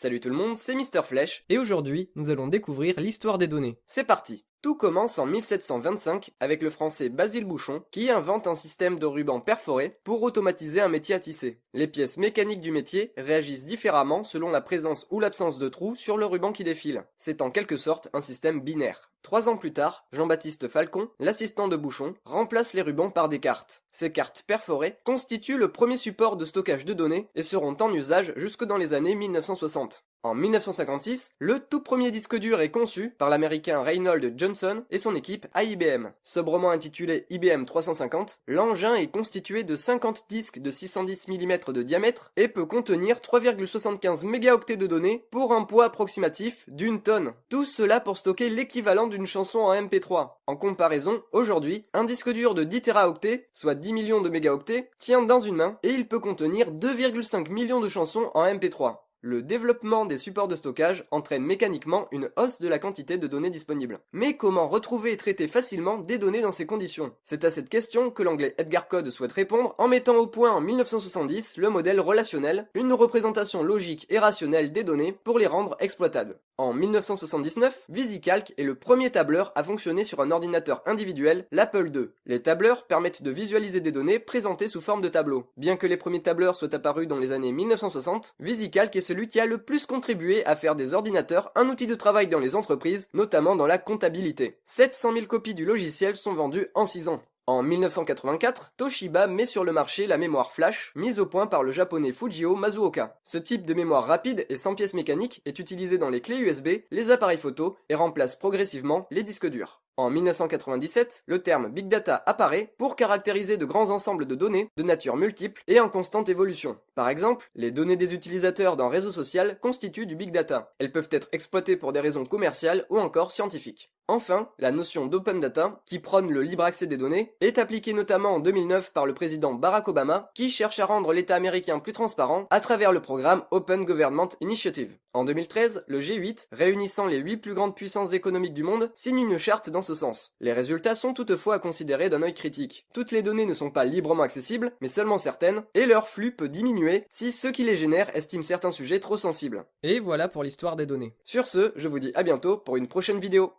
Salut tout le monde, c'est Mister Flèche, et aujourd'hui, nous allons découvrir l'histoire des données. C'est parti tout commence en 1725 avec le français Basile Bouchon qui invente un système de ruban perforé pour automatiser un métier à tisser. Les pièces mécaniques du métier réagissent différemment selon la présence ou l'absence de trous sur le ruban qui défile. C'est en quelque sorte un système binaire. Trois ans plus tard, Jean-Baptiste Falcon, l'assistant de Bouchon, remplace les rubans par des cartes. Ces cartes perforées constituent le premier support de stockage de données et seront en usage jusque dans les années 1960. En 1956, le tout premier disque dur est conçu par l'américain Reynold Johnson et son équipe à IBM. Sobrement intitulé IBM 350, l'engin est constitué de 50 disques de 610 mm de diamètre et peut contenir 3,75 mégaoctets de données pour un poids approximatif d'une tonne. Tout cela pour stocker l'équivalent d'une chanson en MP3. En comparaison, aujourd'hui, un disque dur de 10 teraoctets, soit 10 millions de mégaoctets, tient dans une main et il peut contenir 2,5 millions de chansons en MP3. Le développement des supports de stockage entraîne mécaniquement une hausse de la quantité de données disponibles. Mais comment retrouver et traiter facilement des données dans ces conditions? C'est à cette question que l'anglais Edgar Code souhaite répondre en mettant au point en 1970 le modèle relationnel, une représentation logique et rationnelle des données pour les rendre exploitables. En 1979, VisiCalc est le premier tableur à fonctionner sur un ordinateur individuel, l'Apple II. Les tableurs permettent de visualiser des données présentées sous forme de tableaux. Bien que les premiers tableurs soient apparus dans les années 1960, VisiCalc est celui qui a le plus contribué à faire des ordinateurs un outil de travail dans les entreprises, notamment dans la comptabilité. 700 000 copies du logiciel sont vendues en 6 ans. En 1984, Toshiba met sur le marché la mémoire flash, mise au point par le japonais Fujio Mazuoka. Ce type de mémoire rapide et sans pièces mécaniques est utilisé dans les clés USB, les appareils photo et remplace progressivement les disques durs. En 1997, le terme Big Data apparaît pour caractériser de grands ensembles de données de nature multiple et en constante évolution. Par exemple, les données des utilisateurs d'un réseau social constituent du Big Data. Elles peuvent être exploitées pour des raisons commerciales ou encore scientifiques. Enfin, la notion d'open data, qui prône le libre accès des données, est appliquée notamment en 2009 par le président Barack Obama, qui cherche à rendre l'État américain plus transparent à travers le programme Open Government Initiative. En 2013, le G8, réunissant les 8 plus grandes puissances économiques du monde, signe une charte dans ce sens. Les résultats sont toutefois à considérer d'un œil critique. Toutes les données ne sont pas librement accessibles, mais seulement certaines, et leur flux peut diminuer si ceux qui les génèrent estiment certains sujets trop sensibles. Et voilà pour l'histoire des données. Sur ce, je vous dis à bientôt pour une prochaine vidéo.